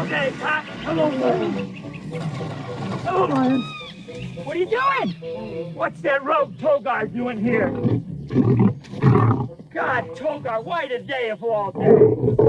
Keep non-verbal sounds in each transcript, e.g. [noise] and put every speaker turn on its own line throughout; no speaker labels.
Okay, Pop. Hello, Lion. Hello, Lion. What are you doing? What's that rogue Togar doing here? God, Togar, why today of all days?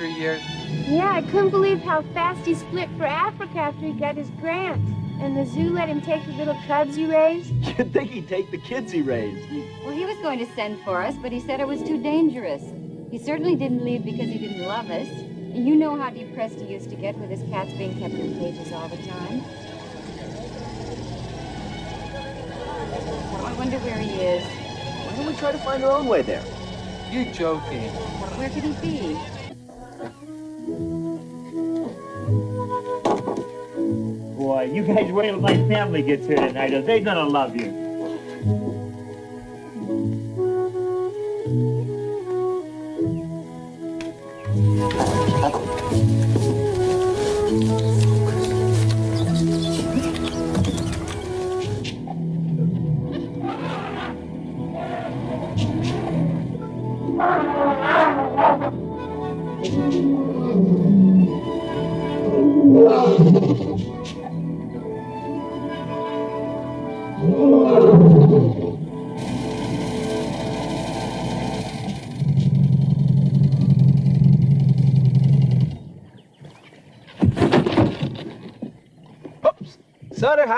Three years.
Yeah, I couldn't believe how fast he split for Africa after he got his grant. And the zoo let him take the little cubs he raised. [laughs]
You'd think he'd take the kids he raised.
Well, he was going to send for us, but he said it was too dangerous. He certainly didn't leave because he didn't love us. And you know how depressed he used to get with his cats being kept in cages all the time. I wonder where he is.
Why don't we try to find our own way there?
You're joking.
Where could he be?
Boy, you guys wait till my family gets here tonight, They're gonna love you.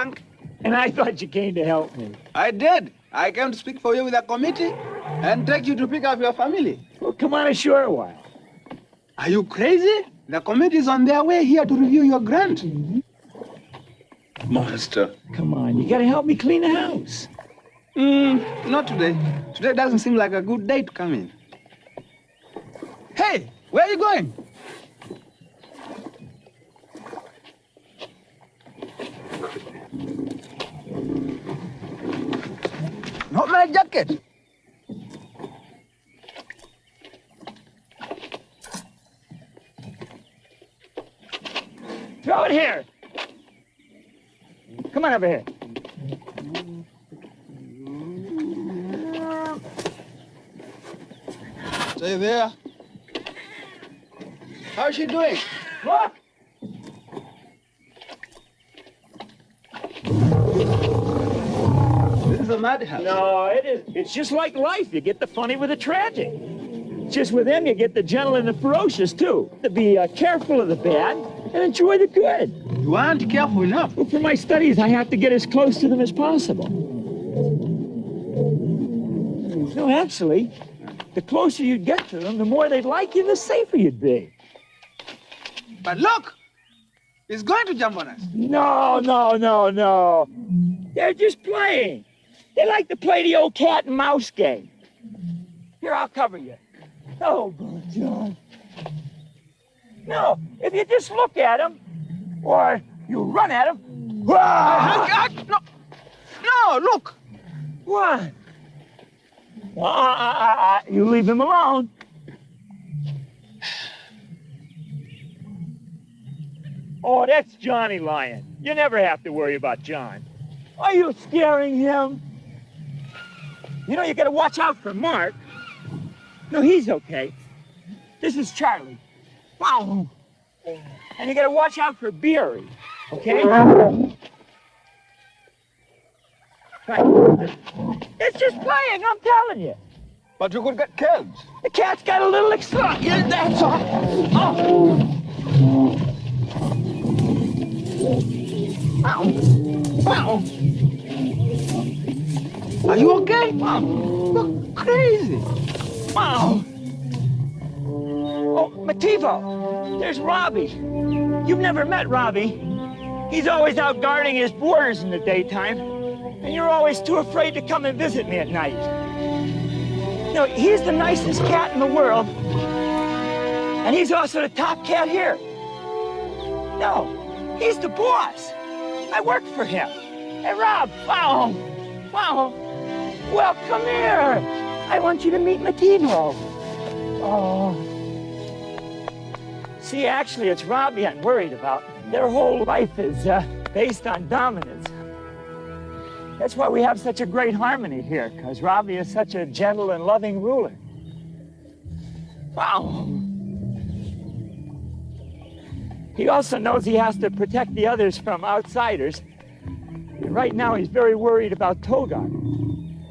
Sorry,
And I thought you came to help me.
I did. I came to speak for you with a committee and take you to pick up your family.
Well, come on ashore a while.
Are you crazy? The committee is on their way here to review your grant. Monster.
Come on, you gotta help me clean the house.
Mm, not today. Today doesn't seem like a good day to come in. Hey, where are you going? My jacket.
Throw it here. Come on over here.
Stay there. How's she doing?
Look!
This is a madhouse.
No, it is. It's just like life. You get the funny with the tragic. Just with them, you get the gentle and the ferocious, too. To be uh, careful of the bad and enjoy the good.
You aren't careful enough.
Well, for my studies, I have to get as close to them as possible. No, actually, the closer you get to them, the more they'd like you, the safer you'd be.
But look! He's going to jump on us.
No, no, no, no. They're just playing. They like to play the old cat and mouse game. Here, I'll cover you. Oh, boy, John. No, if you just look at them, or you run at them.
Ah, no, no, look.
What? Uh, you leave him alone. Oh, that's Johnny Lion. You never have to worry about John. Are you scaring him? You know, you gotta watch out for Mark. No, he's okay. This is Charlie. Wow. And you gotta watch out for Beery, okay? Right. It's just playing, I'm telling you.
But you could get killed.
The cat's got a little excited. Yeah, that's all. Oh. Ow.
Wow. Are you okay? Wow. You're crazy.
Wow. Oh, Mativo, there's Robbie. You've never met Robbie. He's always out guarding his borders in the daytime, and you're always too afraid to come and visit me at night. No, he's the nicest cat in the world, and he's also the top cat here. No, he's the boss. I work for him. Hey, Rob, wow, wow. Well, come here. I want you to meet Mativo. Oh. See, actually, it's Robbie I'm worried about. Their whole life is uh, based on dominance. That's why we have such a great harmony here, because Robbie is such a gentle and loving ruler. Wow. He also knows he has to protect the others from outsiders. And right now, he's very worried about Togar.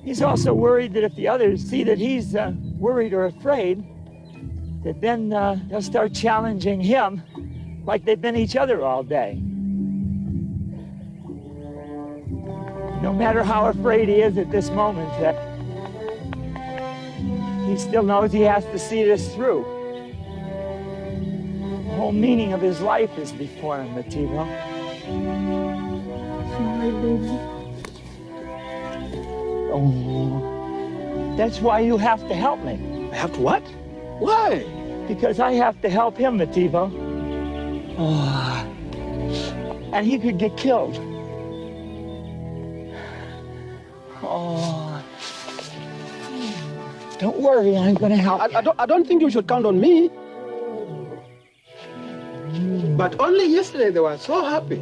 He's also worried that if the others see that he's uh, worried or afraid, that then uh, they'll start challenging him like they've been each other all day. No matter how afraid he is at this moment, uh, he still knows he has to see this through. The whole meaning of his life is before him, Mativo. Baby. Oh, that's why you have to help me.
I have to what? Why?
Because I have to help him, Mativo. Oh, ah. and he could get killed. Oh. Don't worry, I'm gonna help.
I, I, don't, I don't think you should count on me. But only yesterday they were so happy.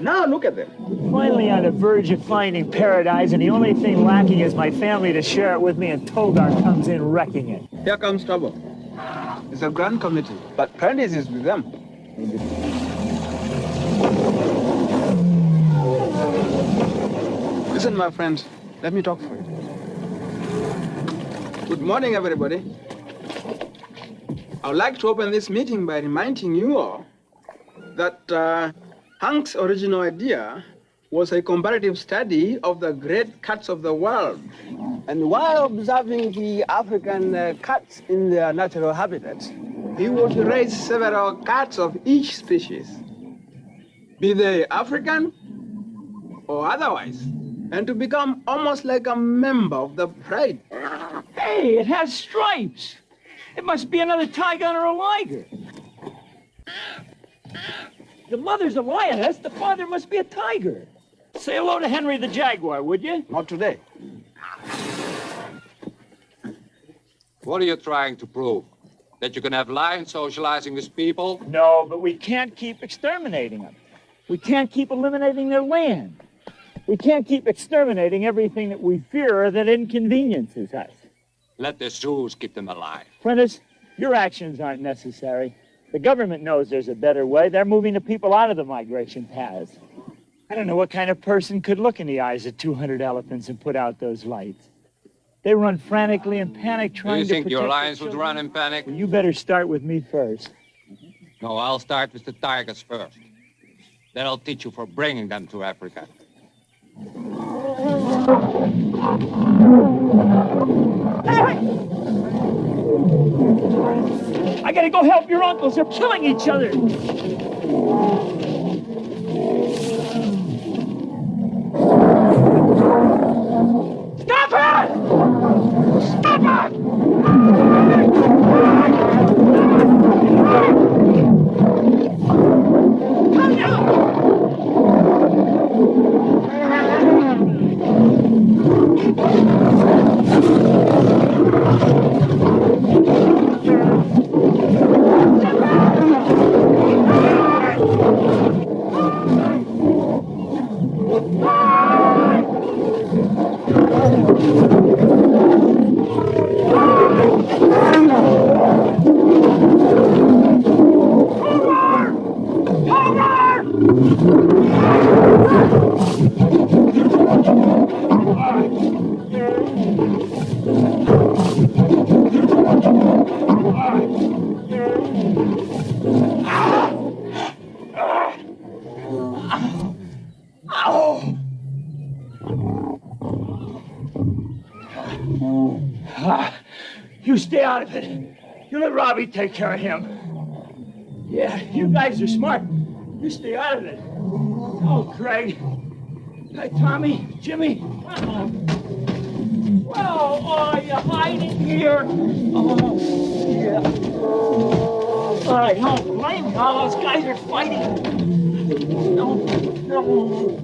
Now look at them.
Finally on the verge of finding paradise, and the only thing lacking is my family to share it with me, and Togar comes in wrecking it.
Here comes trouble. It's a grand committee, but Prentice is with them. Listen, my friend, let me talk for you. Good morning, everybody. I would like to open this meeting by reminding you all that uh, Hank's original idea was a comparative study of the great cats of the world. And while observing the African uh, cats in their natural habitat, he would raise several cats of each species, be they African or otherwise, and to become almost like a member of the pride.
Hey, it has stripes. It must be another tiger or a liger. The mother's a lioness, the father must be a tiger. Say hello to Henry the Jaguar, would you?
Not today.
What are you trying to prove? That you can have lions socializing with people?
No, but we can't keep exterminating them. We can't keep eliminating their land. We can't keep exterminating everything that we fear or that inconveniences us.
Let the zoos keep them alive.
Prentice, your actions aren't necessary. The government knows there's a better way. They're moving the people out of the migration paths. I don't know what kind of person could look in the eyes of 200 elephants and put out those lights. They run frantically in panic
Do
trying
you
to
think your
their
lions would
children.
run in panic?
Well, you better start with me first.
No, I'll start with the tigers first. Then I'll teach you for bringing them to Africa.
I gotta go help your uncles. They're killing each other. Stop it! Stop it! Come down! Ah, it. You let Robbie take care of him. Yeah, you guys are smart. You stay out of it. Oh, Craig. Hey, Tommy, Jimmy. Oh. Well, oh, you hiding here? Oh, yeah. I don't blame you. Those guys are fighting. No, no.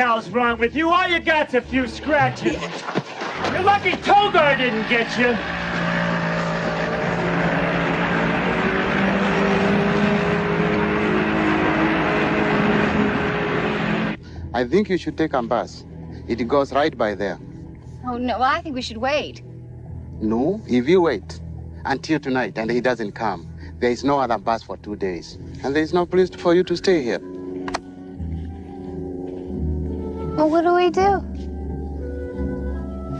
Hell's wrong with you? All you got's a few scratches. You're lucky Togar didn't get you.
I think you should take a bus. It goes right by there.
Oh, no, well, I think we should wait.
No, if you wait until tonight and he doesn't come, there is no other bus for two days. And there is no place for you to stay here.
What do we do?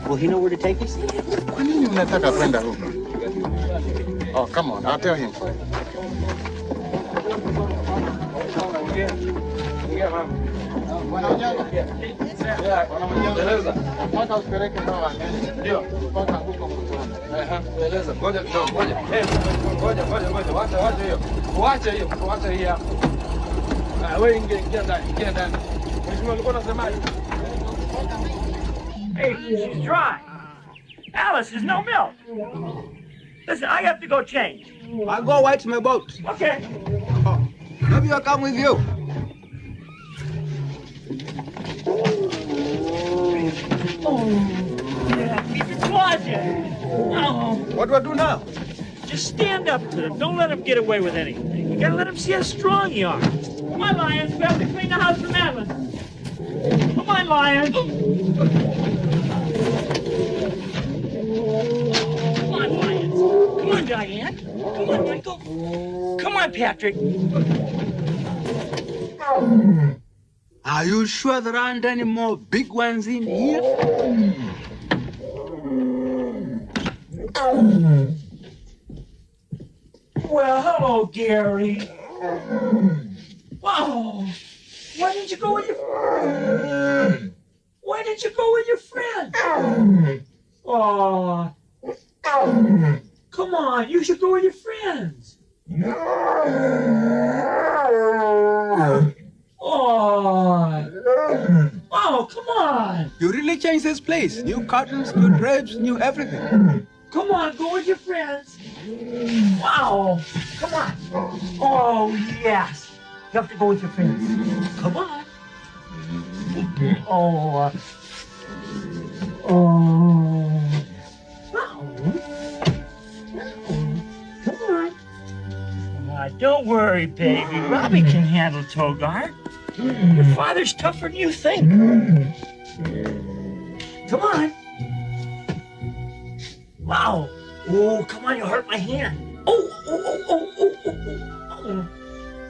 Will he know where to take us?
Kwa nini mnataka kwenda huko? Oh, come on, I'll tell him.
Wacha, wacha hiyo. Wacha hiyo, wacha hii hapo. Wewe ingia, ingia ndani, ingia ndani. Unasemaje?
Hey, she's dry. Alice, there's no milk. Listen, I have to go change.
I'll go white my boat.
Okay.
Oh, maybe I'll come with you.
Yeah, keep your claws. Oh,
What do I do now?
just stand up to them. Don't let them get away with anything. You gotta let them see how strong you are. Come on, Lions. We have to clean the house for Madeline. Come on, Lion. Come on, Lions. Come on, Diane. Come on, Michael. Come on, Patrick.
Are you sure there aren't any more big ones in here?
Well, hello, Gary. Wow. Why didn't you go with your friend? [sighs] Why didn't you go with your friend? Oh. [sighs] Come on, you should go with your friends. [sighs] Oh. Oh, come on.
You really changed this place. New curtains, new drapes, new everything.
Come on, go with your friends. Wow. Come on. Oh, yes. You have to go with your friends. Come on. Oh. Oh. Wow. Come on. Ah, don't worry, baby. Robbie can handle Togar. Your father's tougher than you think. Come on. Wow. Oh, come on, you hurt my hand. Oh, oh, oh, oh, oh, oh, oh.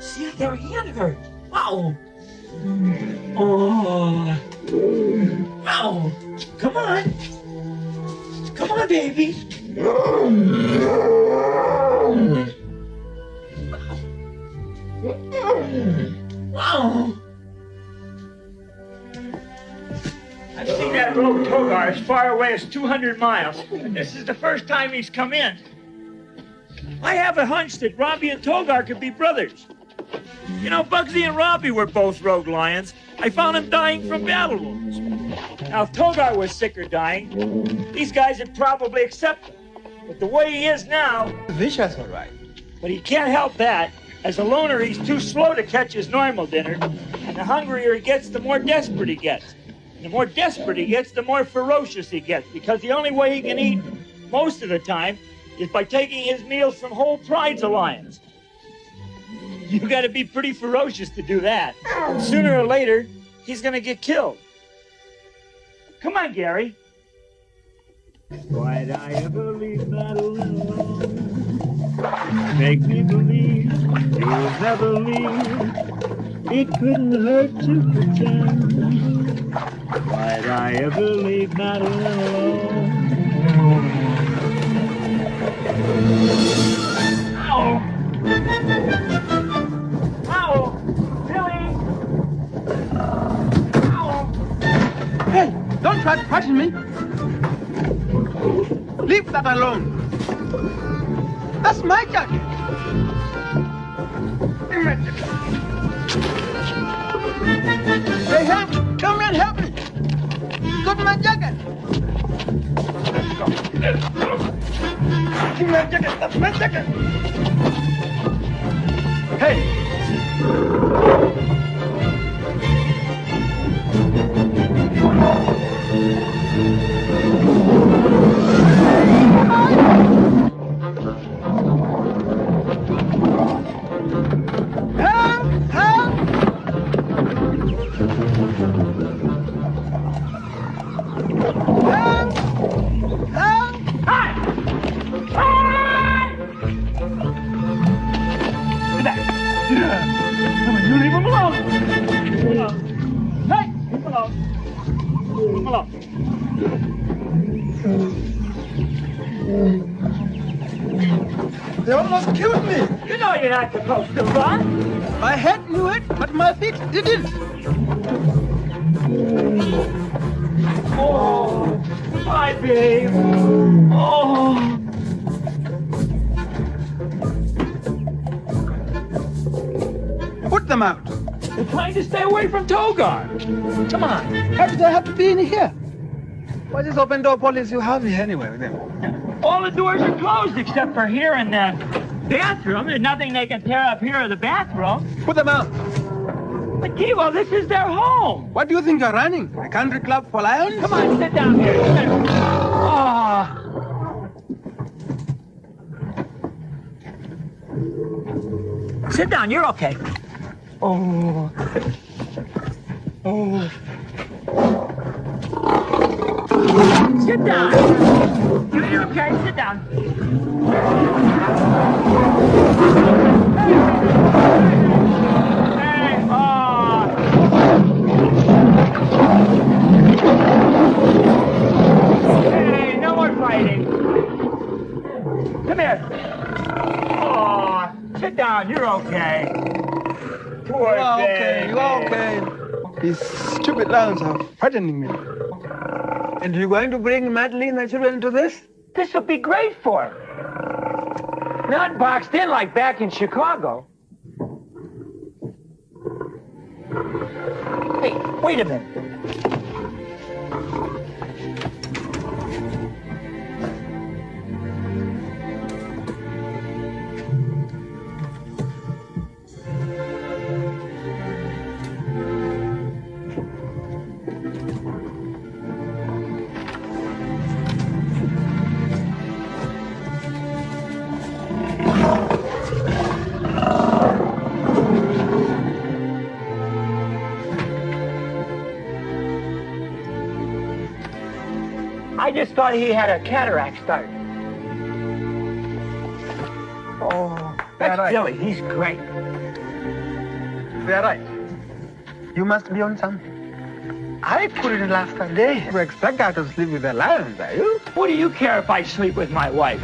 Got her hand hurt. Wow. Oh. Wow. Come on. Come on, baby. Wow. I've seen that road Togar as far away as 200 miles. This is the first time he's come in. I have a hunch that Robbie and Togar could be brothers. You know, Bugsy and Robbie were both rogue lions. I found them dying from battle wounds. Now, if Togar was sick or dying, these guys would probably accept him. But the way he is now,
Vicious, all right.
but he can't help that. As a loner, he's too slow to catch his normal dinner. And the hungrier he gets, the more desperate he gets. And the more desperate he gets, the more ferocious he gets. Because the only way he can eat most of the time is by taking his meals from whole prides of You gotta be pretty ferocious to do that. Sooner or later, he's gonna get killed. Come on, Gary. Why'd I ever leave Madeline alone? Make me believe you'll never leave. It couldn't hurt to pretend. Why'd I ever leave Madeline alone? Ow!
Hey, don't try to frighten me. Leave that alone. That's my jacket. Hey, help! Come and help me. Got my jacket. Give me my jacket. That's my jacket. Hey,
Come on.
How do they have to be in here? What is open door policy you have here anyway with them?
All the doors are closed except for here and the bathroom. There's nothing they can tear up here in the bathroom.
Put them out.
But Kivo, this is their home.
What do you think you're running? A country club for lions?
Come on, sit down here. Oh. Sit down, you're okay. Oh. Oh. Sit down. You- You're okay. Sit down. Hey, no more fighting. Come here. Aw, sit down. You're okay. Poor
You okay, you are okay. These stupid lions are frightening me. And you're going to bring Madeline and the children into this?
This will be great for her. Not boxed in like back in Chicago. Hey, wait a minute. I just thought he had a cataract start.
Oh,
That's
right.
Billy. He's great.
They are right. You must be on something. I put it in last Sunday. You expect her to sleep with the lions, are you?
What do you care if I sleep with my wife?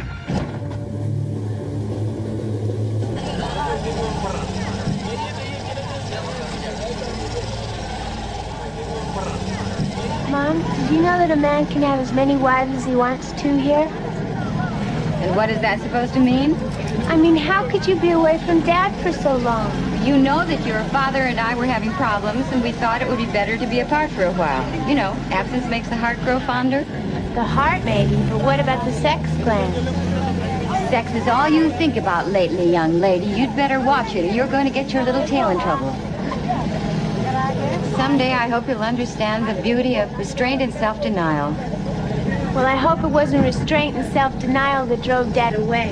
Did you know that a man can have as many wives as he wants to here?
And what is that supposed to mean?
I mean, how could you be away from Dad for so long?
You know that your father and I were having problems, and we thought it would be better to be apart for a while. You know, absence makes the heart grow fonder.
The heart, maybe, but what about the sex gland?
Sex is all you think about lately, young lady. You'd better watch it, or you're going to get your little tail in trouble. Someday I hope you'll understand the beauty of restraint and self-denial.
Well, I hope it wasn't restraint and self-denial that drove Dad away.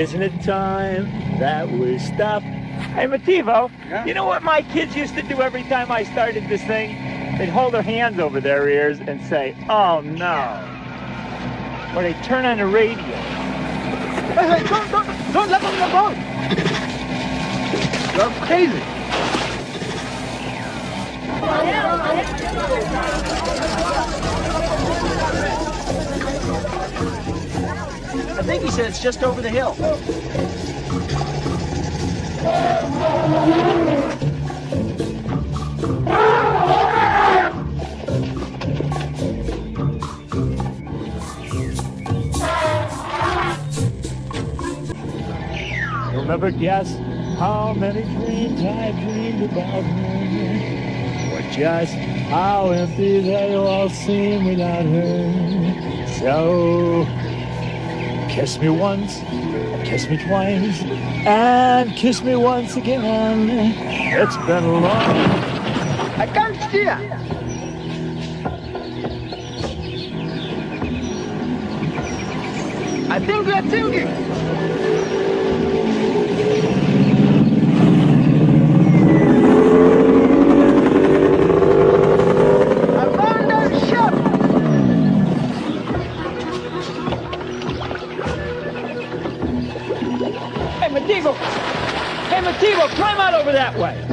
Isn't it time that we stop? Hey, Mativo,
Yeah?
you know what my kids used to do every time I started this thing? They'd hold their hands over their ears and say, oh no. Or they'd turn on the radio.
Hey, hey, don't, don't, don't let them go. You're crazy.
I think he said it's just over the hill.
Never guess how many dreams I dreamed about her. Just how empty they all seem without her. So, kiss me once, kiss me twice, and kiss me once again. It's been long.
I can't steer. I think we are sinking.
Hey, climb out over that way!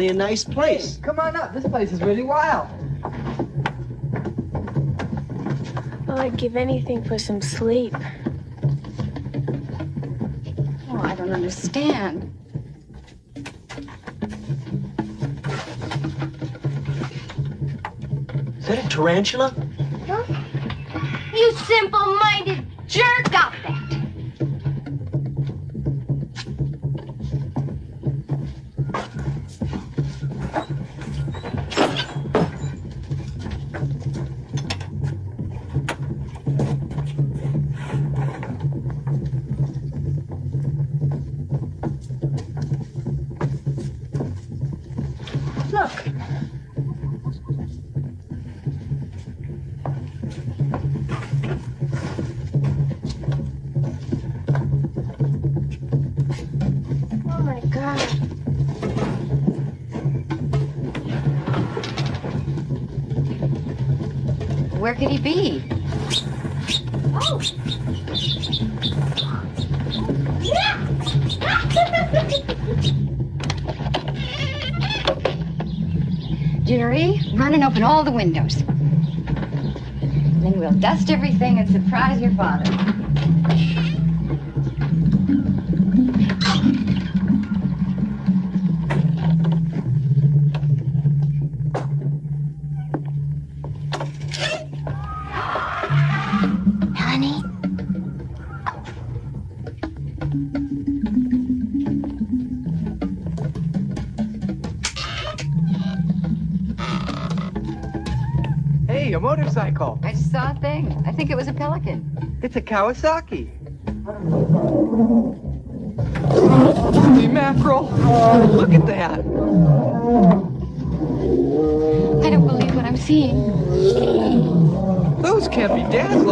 Really a nice place.
Come on up. This place is really wild.
Oh, I'd give anything for some sleep.
Oh, I don't understand.
Is that a tarantula?
You simple-minded
could he be?
Oh!
Jerry, run and open all the windows. Then we'll dust everything and surprise your father.
It's a Kawasaki. Holy mackerel. Look at that.
I don't believe what I'm seeing.
Those can't be Dad's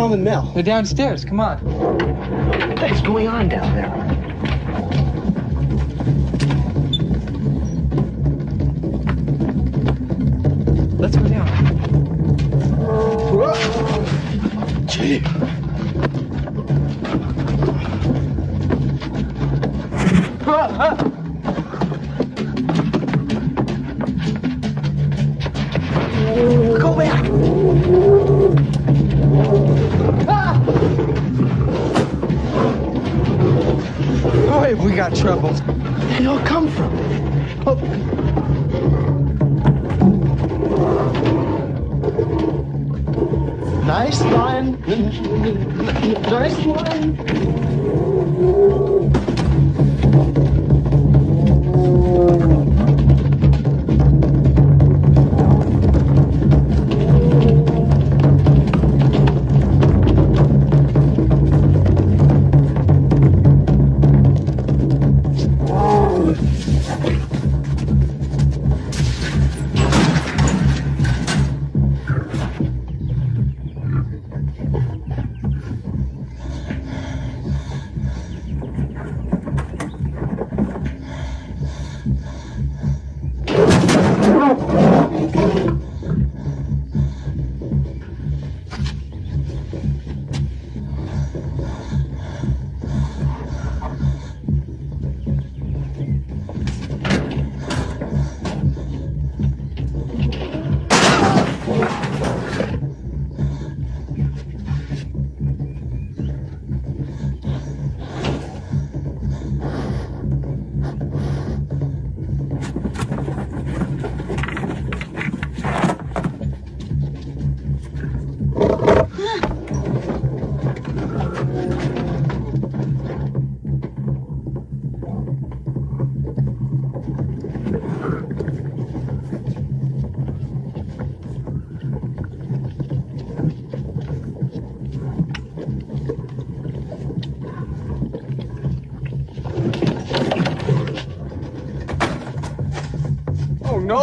Mom
and Mel?
They're downstairs. Come on.
What's going on down there?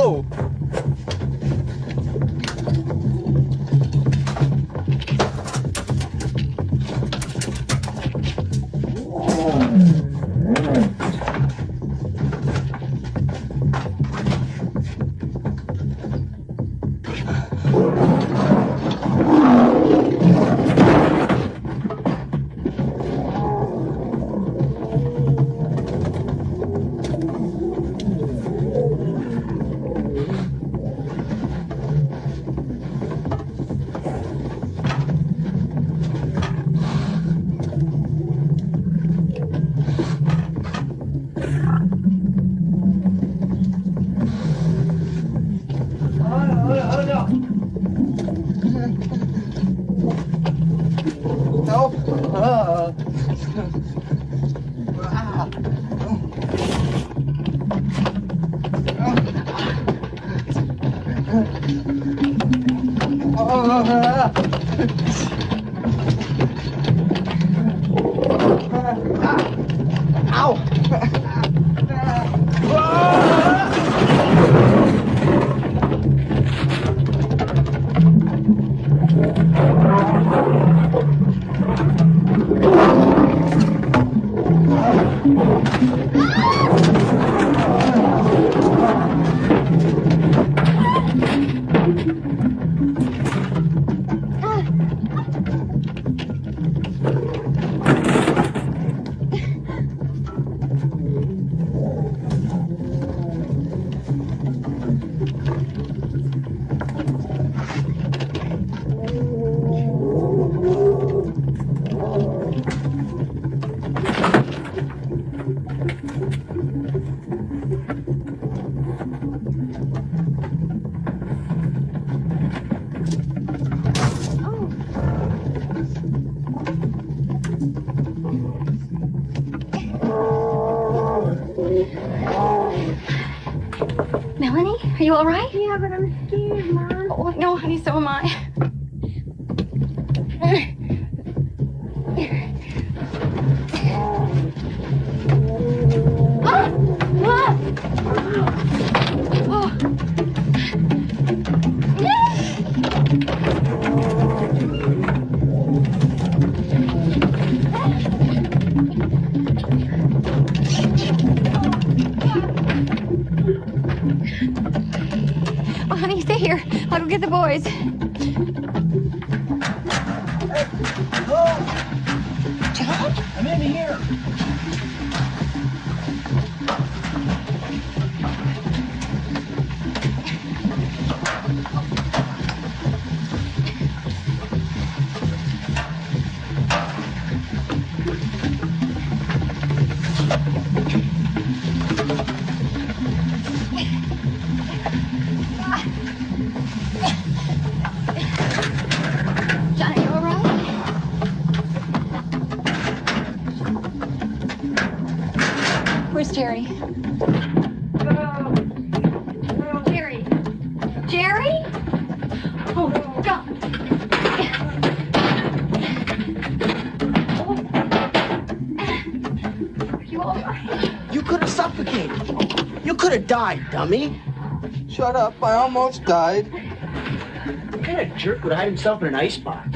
Oh boys. Suffocated. You could have died, dummy.
Shut up. I almost died.
What kind of jerk would hide himself in an icebox?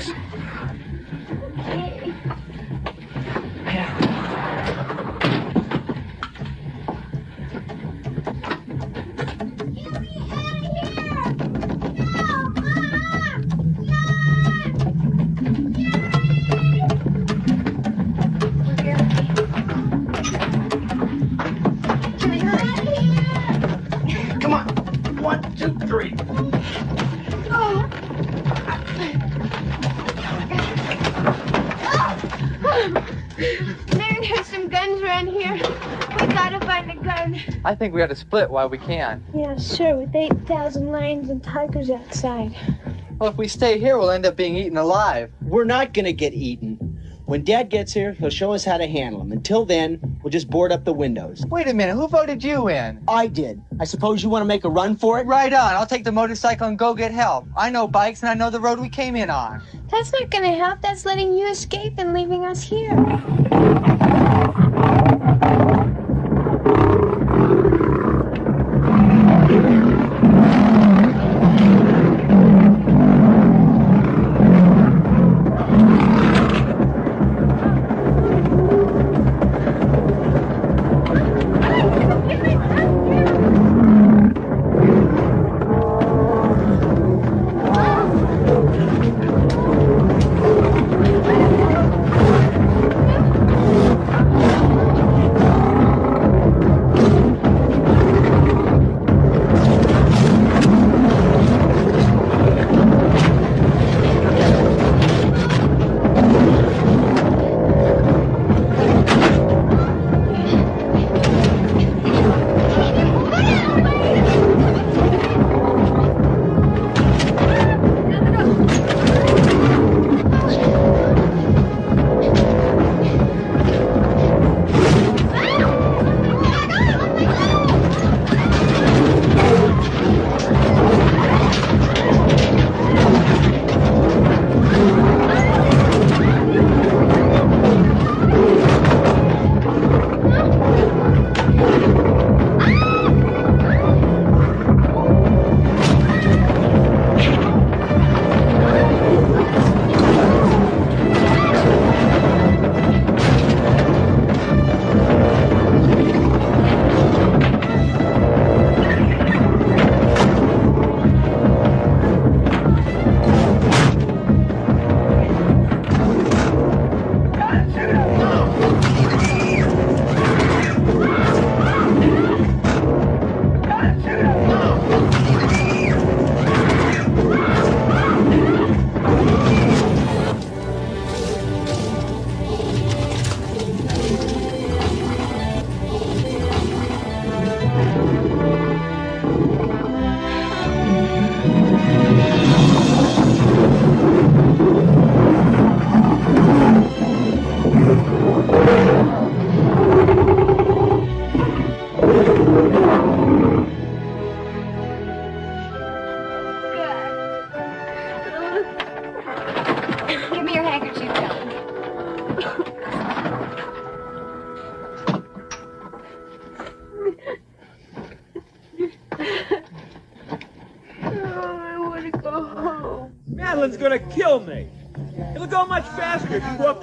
Think we ought to split while we can.
Yeah, sure, with 8,000 lions and tigers outside.
Well, if we stay here, we'll end up being eaten alive.
We're not gonna get eaten. When Dad gets here, he'll show us how to handle them. Until then, we'll just board up the windows.
Wait a minute. Who voted you in?
I did. I suppose you want to make a run for it?
Right on. I'll take the motorcycle and go get help. I know bikes and I know the road we came in on.
That's not gonna help. That's letting you escape and leaving us here.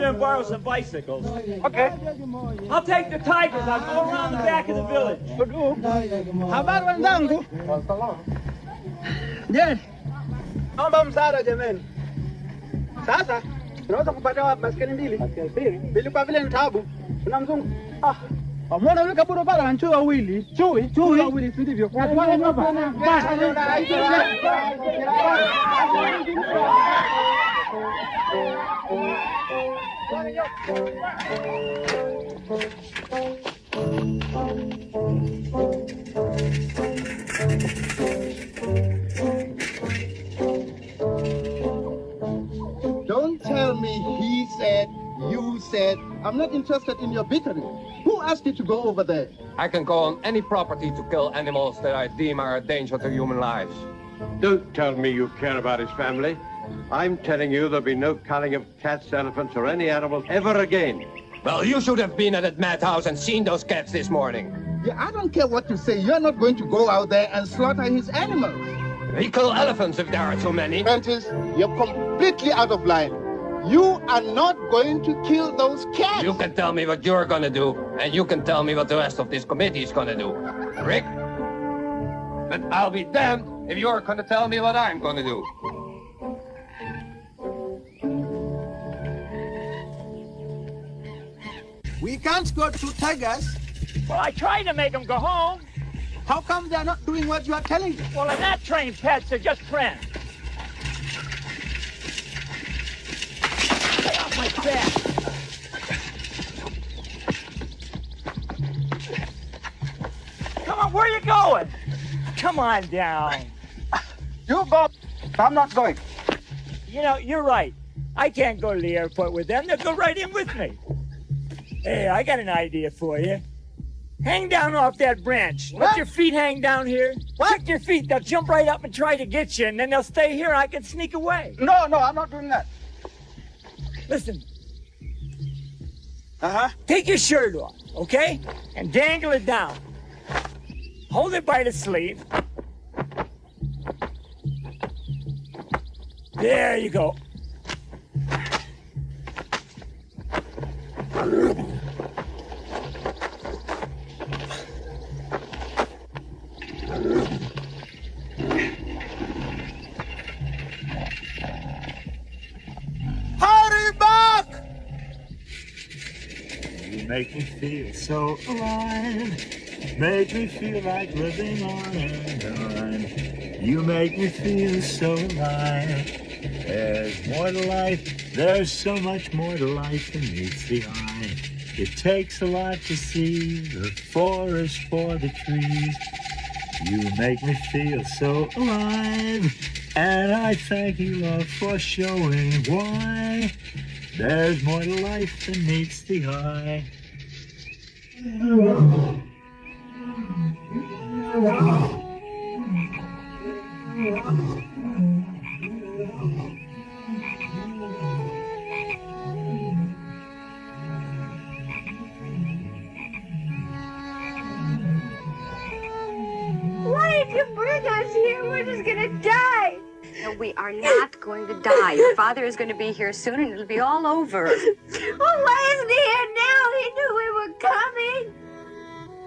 And borrow some bicycles.
Okay.
I'll take the tigers. I'll go around the back of the village.
Habari wenzangu? Je, naomba msaada jameni. Sasa tunaweza kupata wapi baskeli mbili? Mbili kwa vile ni tabu. Kuna mzungu. Ah. Wamwona yule kaburo pale ana chui wawili. Chui, chui wawili si ndivyo?
Don't tell tell me he said, you said. I'm not interested in your bickering. Who asked you to go over there?
I can go on any property to kill animals that I deem are a danger to human lives.
Don't tell me you care about his family. I'm telling you there'll be no culling of cats, elephants, or any animals ever again.
Well, you should have been at that madhouse and seen those cats this morning.
Yeah, I don't care what you say. You're not going to go out there and slaughter his animals.
We kill elephants if there are too many.
Prentice, you're completely out of line. You are not going to kill those cats.
You can tell me what you're gonna do, and you can tell me what the rest of this committee is gonna do. Rick? But I'll be damned if you're gonna tell me what I'm gonna do.
We can't go to tigers.
Well, I tried to make them go home.
How come they're not doing what you are telling them?
Well, they're not trained pets. They're just friends. Stay off my back. Come on, where are you going? Come on down.
You go. I'm not going.
You know, you're right. I can't go to the airport with them. They'll go right in with me. Hey, I got an idea for you. Hang down off that branch. Let your feet hang down here. Kick your feet. They'll jump right up and try to get you, and then they'll stay here. And I can sneak away.
No, no, I'm not doing that.
Listen,
Uh-huh.
take your shirt off, okay? And dangle it down. Hold it by the sleeve. There you go. Make me feel so alive. Make me feel like living on and on. You make me feel so alive. There's more to life. There's so much more to life than meets the eye. It takes a lot to see the forest for the trees. You make me feel so alive. And I thank you, love, for showing why. There's more to life than meets the eye.
Why [laughs] did us here? We're just gonna die.
No, we are not going to die. Your father is going to be here soon and it'll be all over.
Well, [laughs] oh, why isn't he here now? He knew we were coming.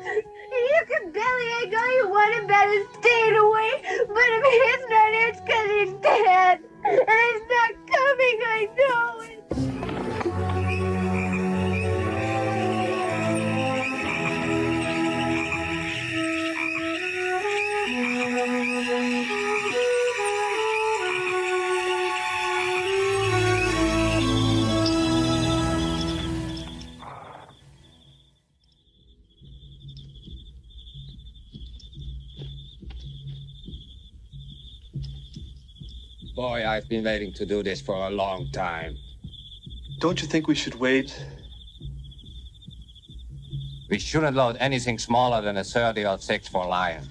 And you can bellyache all you want about his staying away, but if he's not here, it's because he's dead. And he's not coming, I know it.
Boy, I've been waiting to do this for a long time.
Don't you think we should wait?
We shouldn't load anything smaller than a 30 or 6 for Lion.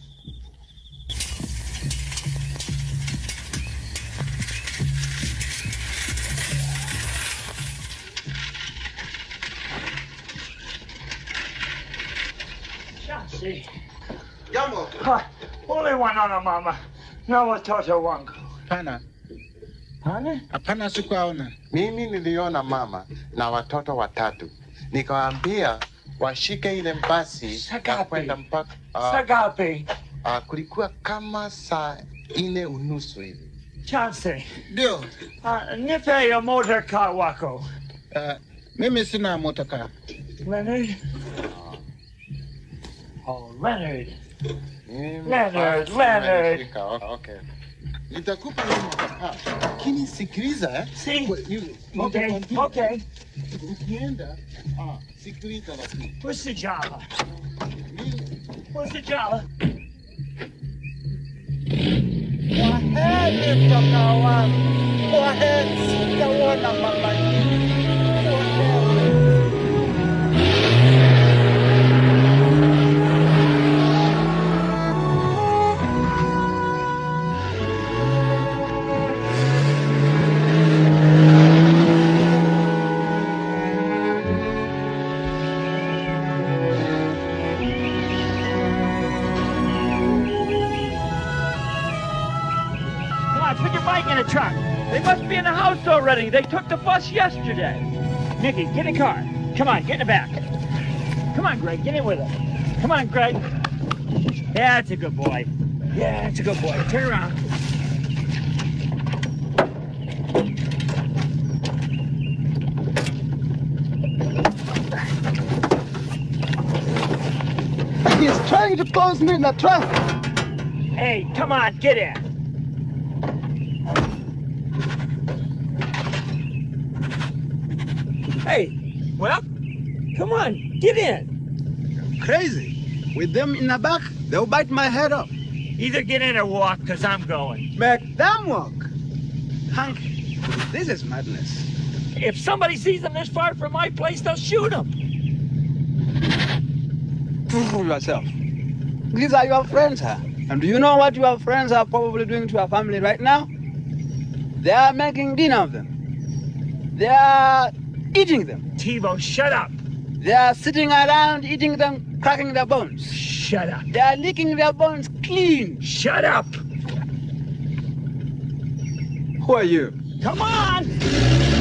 Chauncey.
Jambo.
Ha, Ule wanaona mama na watoto wangu.
Pana,
Hana?
Hapana, sikuwaona. Mimi niliona mama na watoto watatu, nikawaambia washike ile basi na kwenda mpaka uh,
Sagape.
Uh, kulikuwa kama saa ine unusu hivi.
Chance,
Ndio.
Uh, nipe ya motor car wako.
Uh, mimi sina motokaa.
Leonard? Oh, Leonard.
Mimi
Leonard, Leonard.
nimeshika, Okay. Então, Itacuparuma. É ah, quem se
cicliza,
é? Sim. You,
ok,
é?
Okay.
Entenda. Ah, ciclista assim.
Where's the Java? Where's the Java?
Go ahead, Mr. Kawan. Go ahead,
Mr. Kawan, Mama. They took the bus yesterday. Nicky, get in the car. Come on, get in the back. Come on, Greg, get in with us. Come on, Greg. Yeah, that's a good boy. Yeah, that's a good boy. Turn around.
He's trying to pose me in a trap.
Hey, come on, get in. Hey, well, come on, get in.
Crazy. With them in the back, they'll bite my head off.
Either get in or walk, because I'm going.
Make them walk. Hank, this is madness.
If somebody sees them this far from my place, they'll shoot them.
Prove yourself. These are your friends, huh? And do you know what your friends are probably doing to your family right now? They are making dinner of them. They are eating them.
TiVo, shut up.
They are sitting around eating them, cracking their bones.
Shut up.
They are licking their bones clean.
Shut up.
Who are you?
Come on.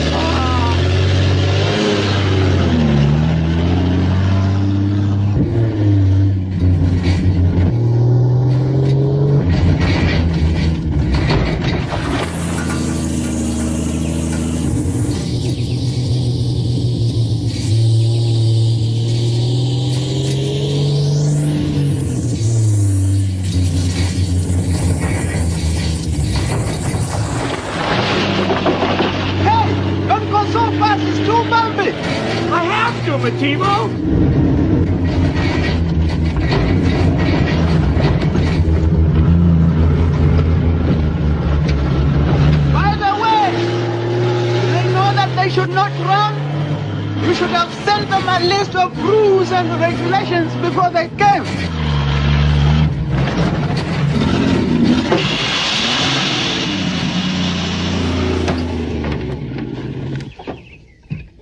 Before they came.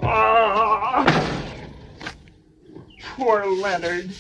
Ah. Poor Leonard.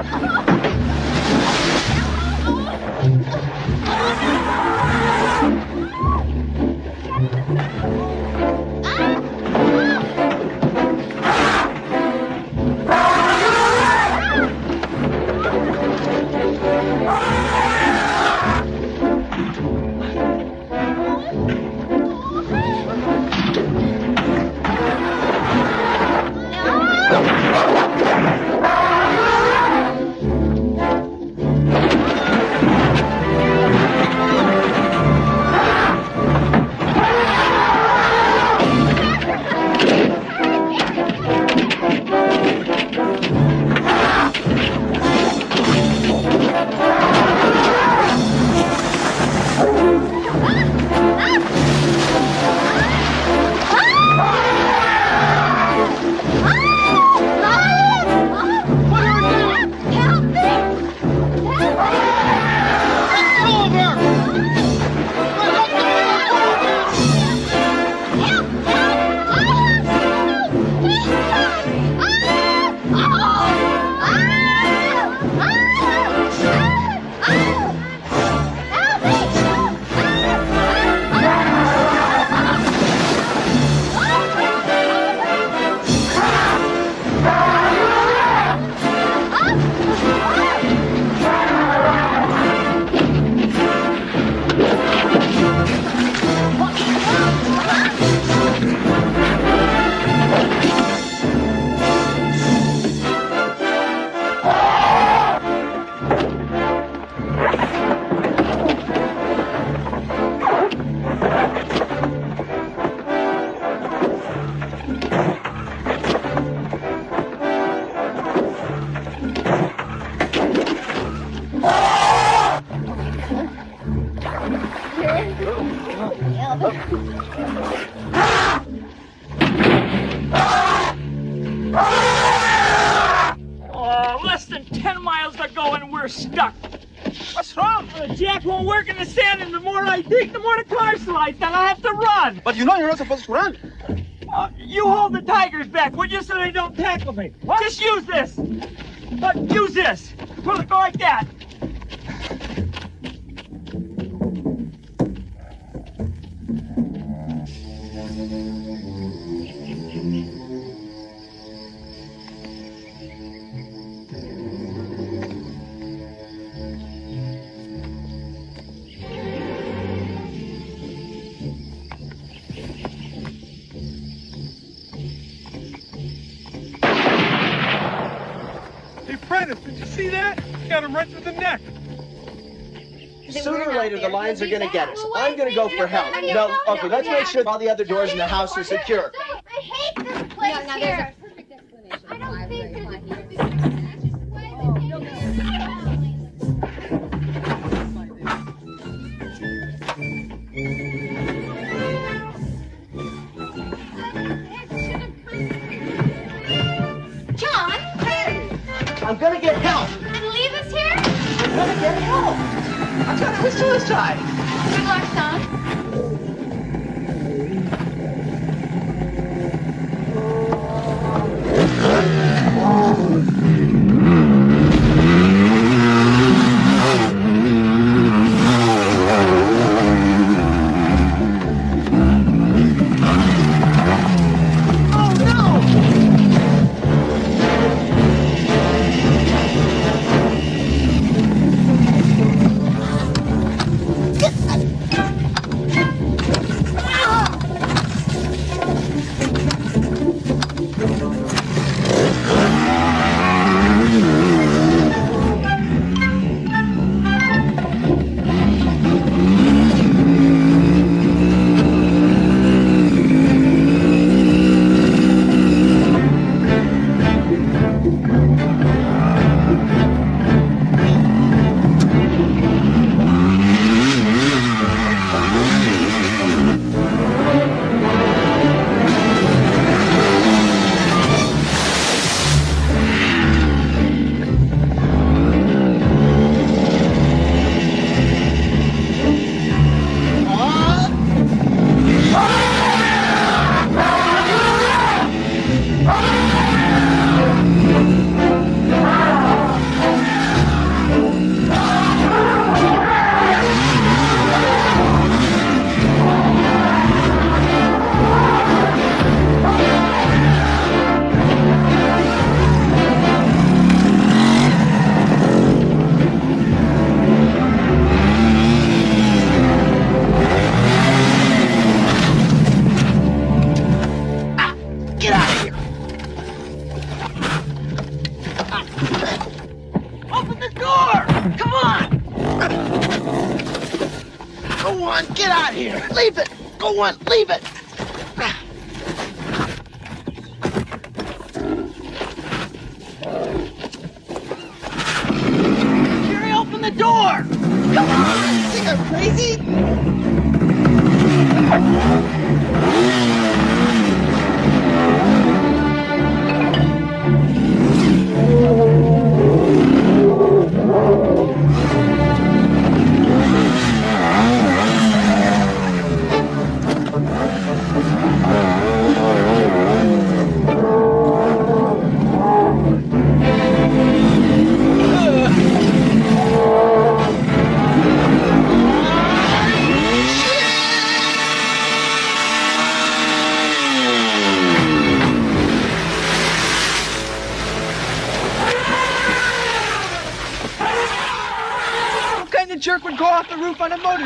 Oh,
lines are going to get us. I'm going to go for help. No, okay, let's make sure all the other doors in the house are secure.
I hate this place here. want. Leave
it.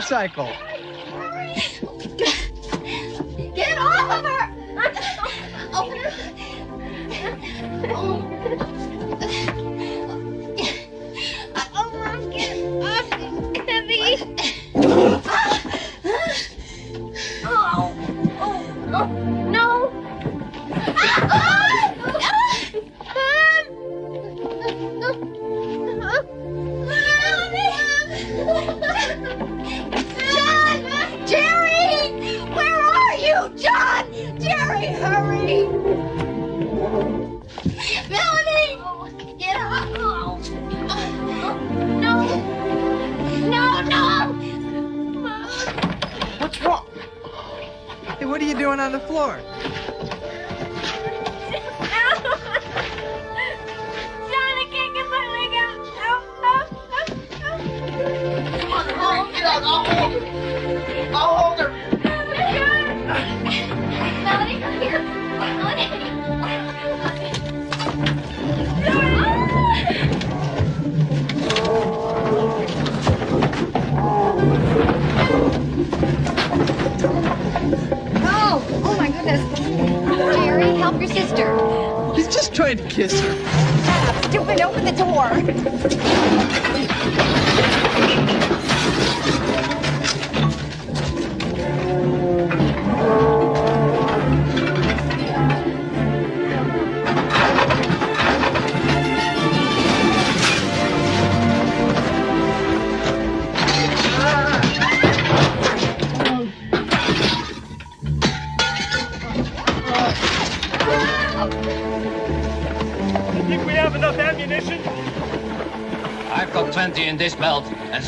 motorcycle.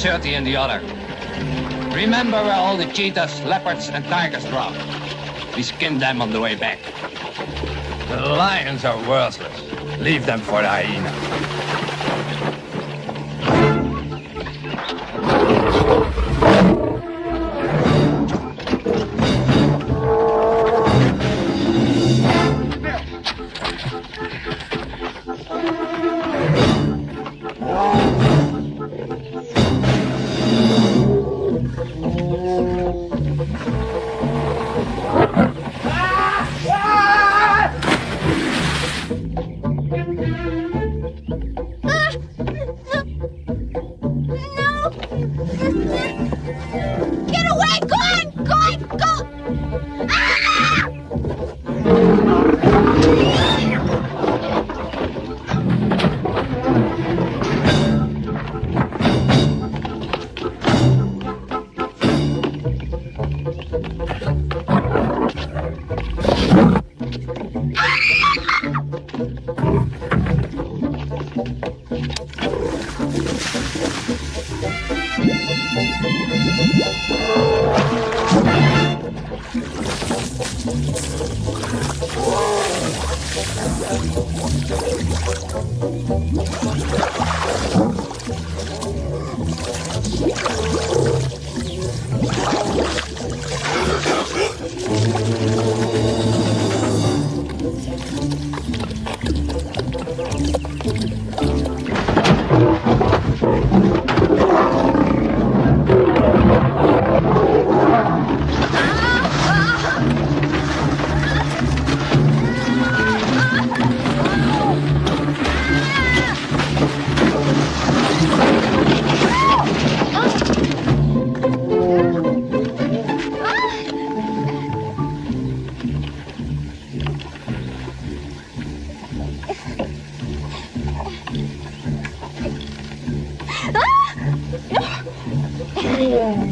30 in the other. Remember where all the cheetahs, leopards, and tigers drop. We skinned them on the way back. The lions are worthless. Leave them for the hyena.
耶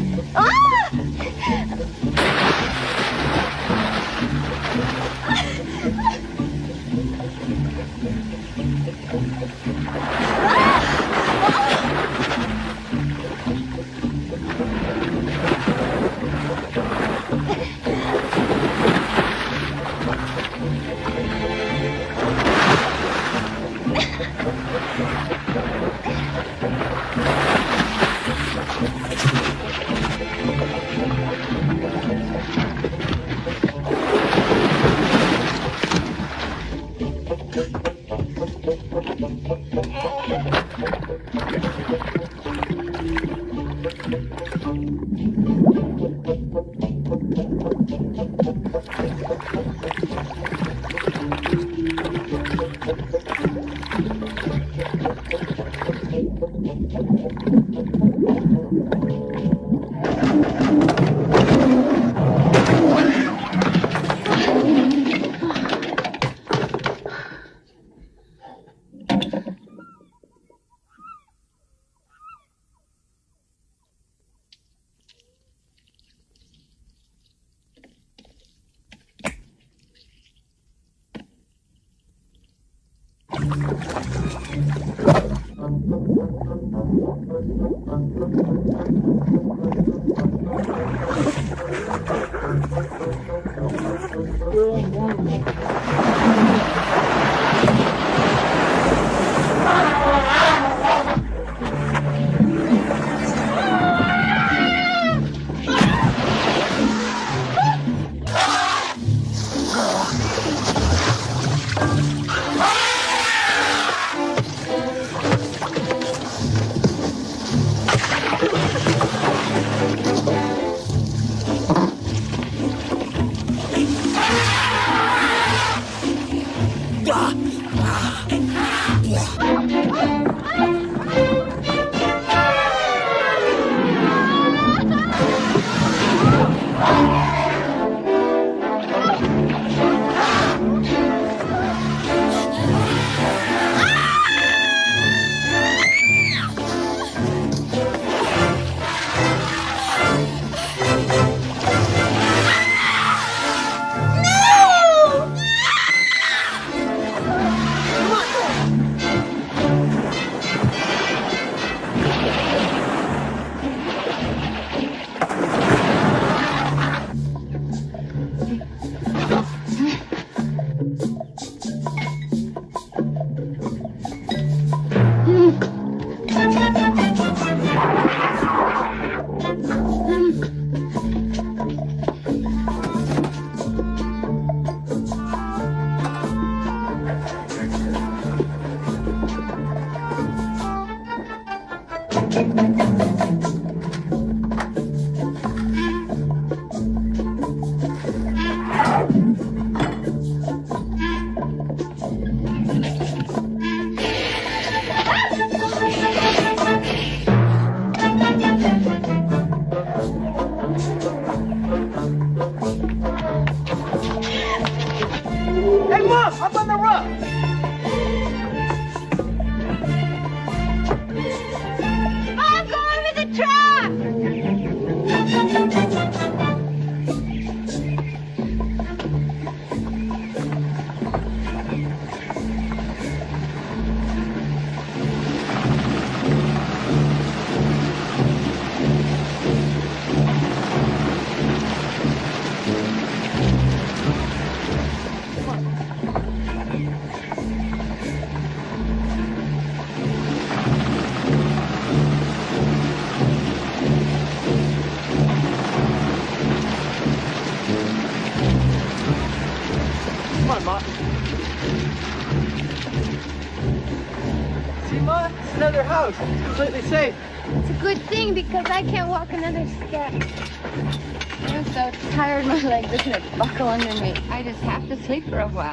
I
just have to sleep for a while.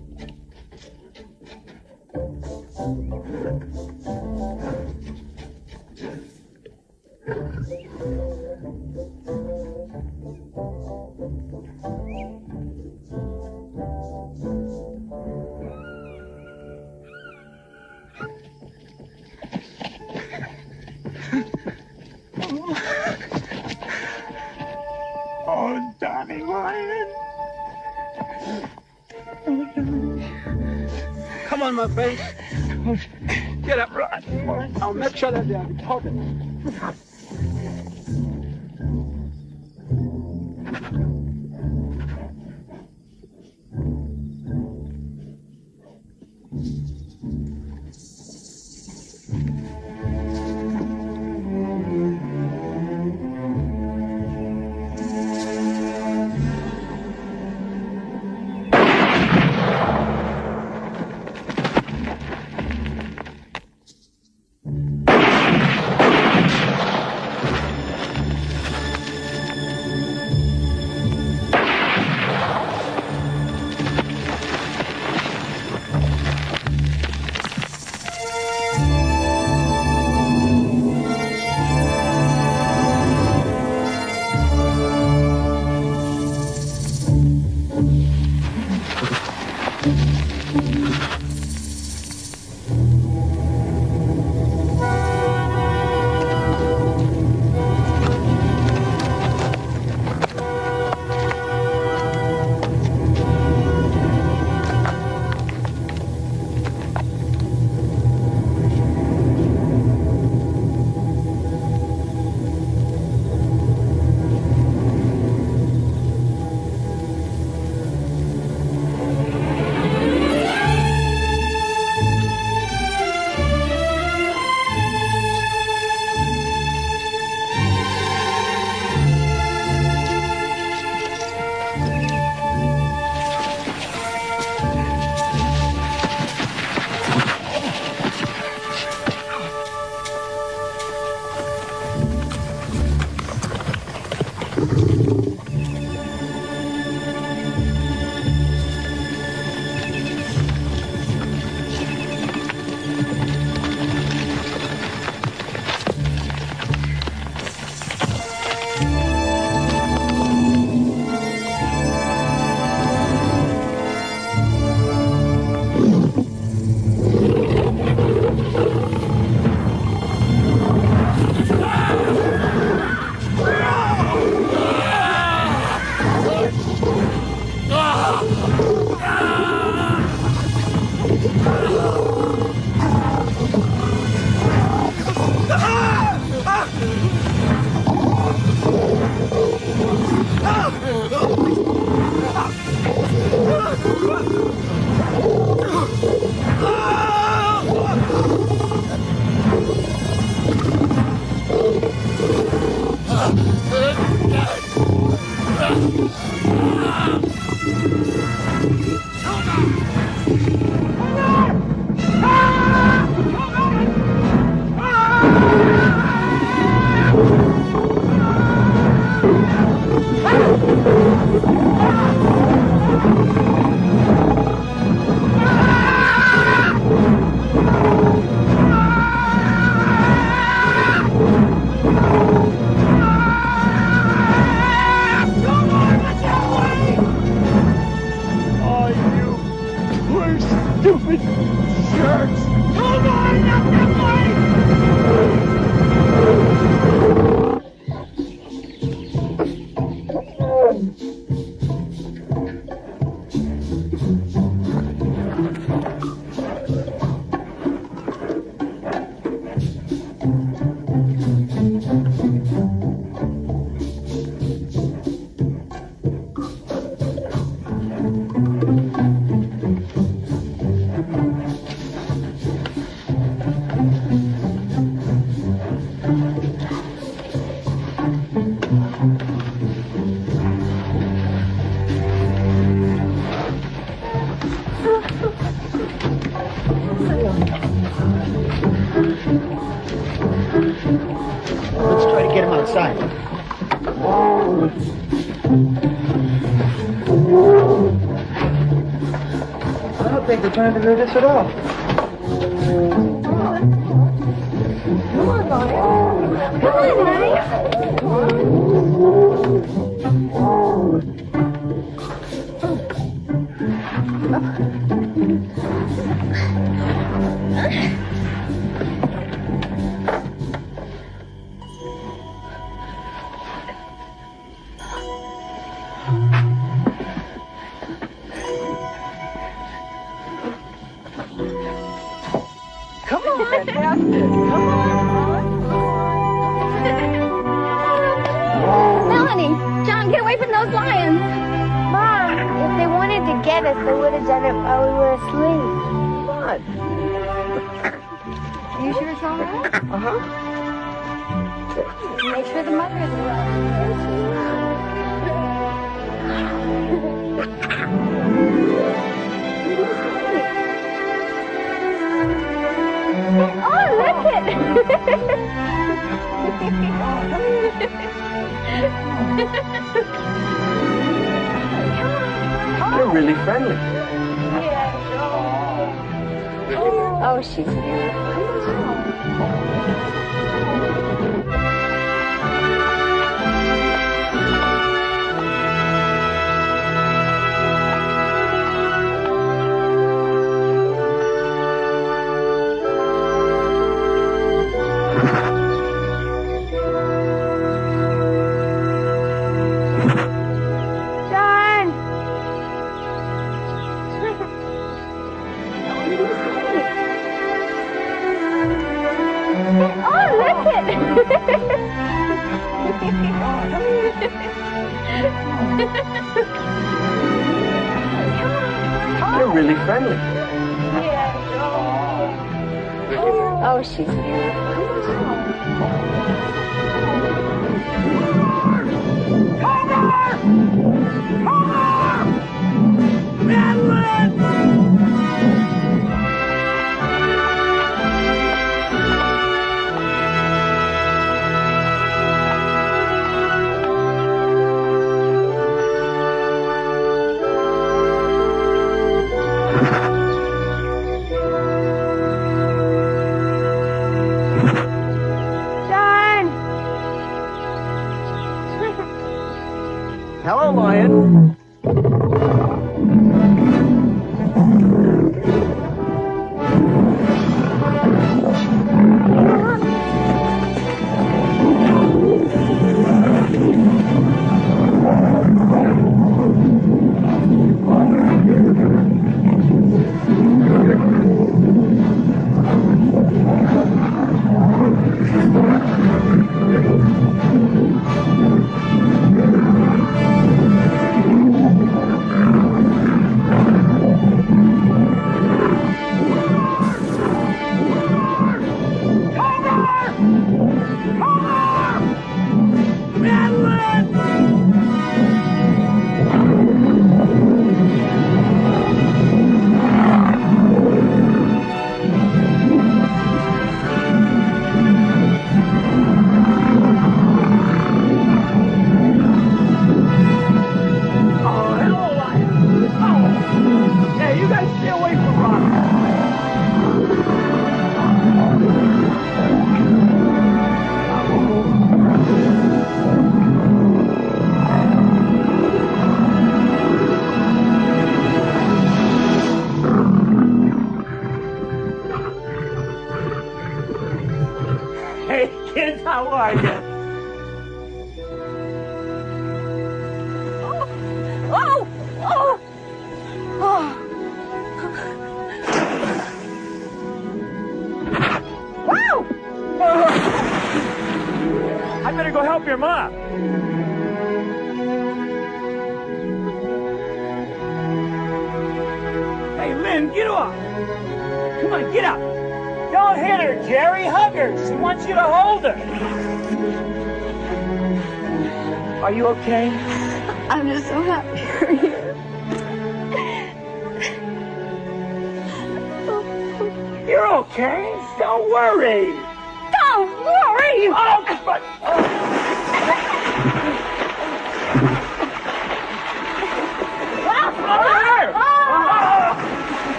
Friend. Get up. Right. I'll make sure that they are reported.
Trying to do this at all.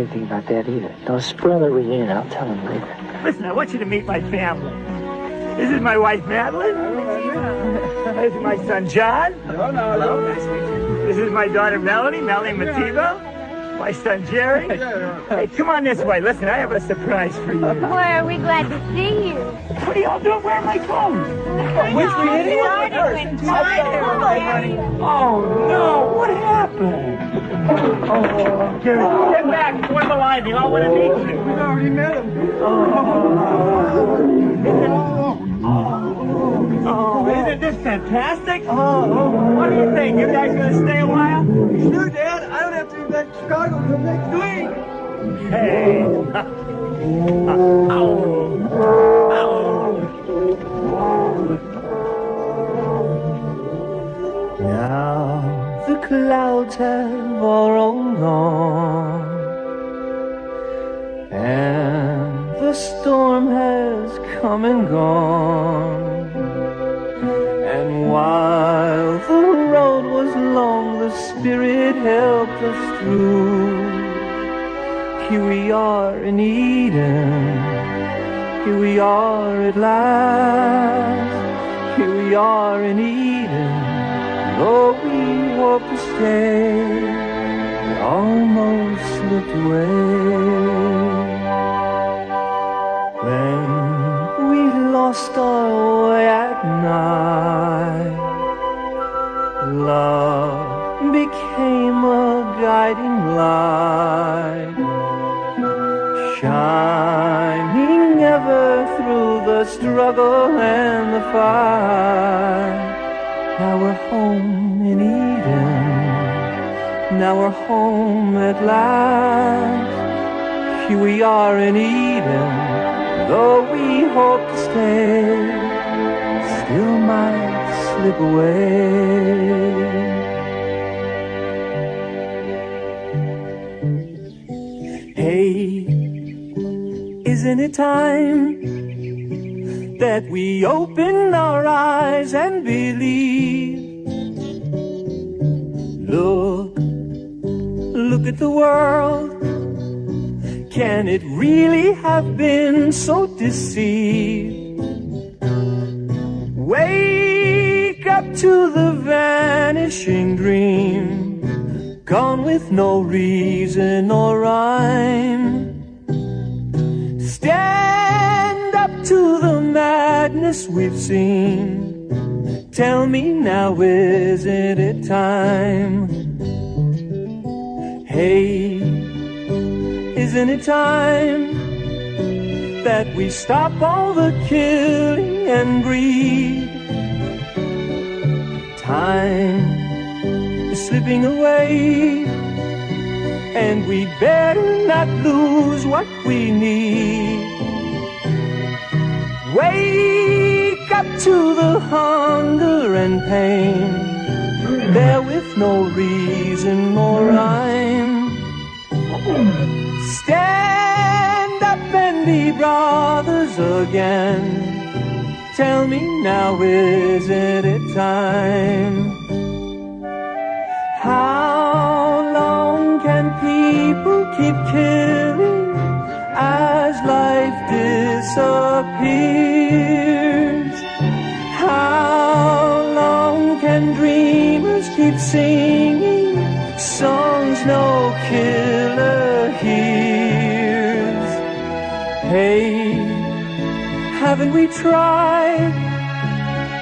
Anything about that either. Don't spoil the reunion. I'll tell him later.
Listen, I want you to meet my family. This is my wife, Madeline. This is my son, John.
No, no, no. Nice to meet you.
This is my daughter, Melanie, Melanie Mativo. My son, Jerry. Hey, come on this way. Listen, I have a surprise for you.
Boy, are we glad to see you?
What are y'all doing? Where are my clothes?
Which we hit
Oh, no. What happened? Oh, Jerry, get back. Join the line. They all want to meet you.
We've already met him.
Oh, isn't this fantastic? Oh, what do you think? You guys gonna stay a while?
Sure, Dad. I don't have to be back to Chicago until next week.
Hey. [laughs]
Now the clouds have all rolled on, and the storm has come and gone. And while the road was long, the Spirit helped us through. Here we are in Eden, here we are at last, here we are in Eden. Though we hope to stay, we almost slipped away. Then we lost our way at night. Love became a guiding light, shining ever through the struggle and the fight. Now we're home. Now we're home at last. Here we are in Eden. Though we hope to stay, still might slip away. Hey, isn't it time that we open our eyes and believe? Look, look at the world. Can it really have been so deceived? Wake up to the vanishing dream, gone with no reason or rhyme. Stand up to the madness we've seen. Tell me now, isn't it time? Hey, isn't it time that we stop all the killing and greed? Time is slipping away, and we better not lose what we need. Wake up to the hunger and pain, there with no reason or rhyme. Stand up and be brothers again. Tell me now, isn't it time? How long can people keep killing as life disappears? How long can dreamers keep singing songs no Hey, haven't we tried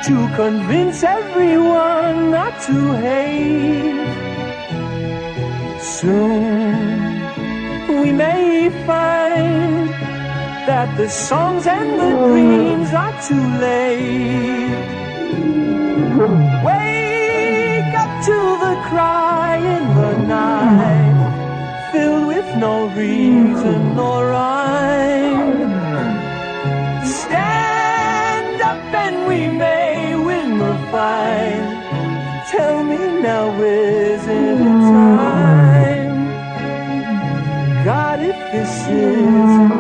to convince everyone not to hate? Soon we may find that the songs and the dreams are too late. Wake up to the cry in the night, no reason or rhyme. Stand up and we may win the fight. Tell me now, isn't it time? God, if this is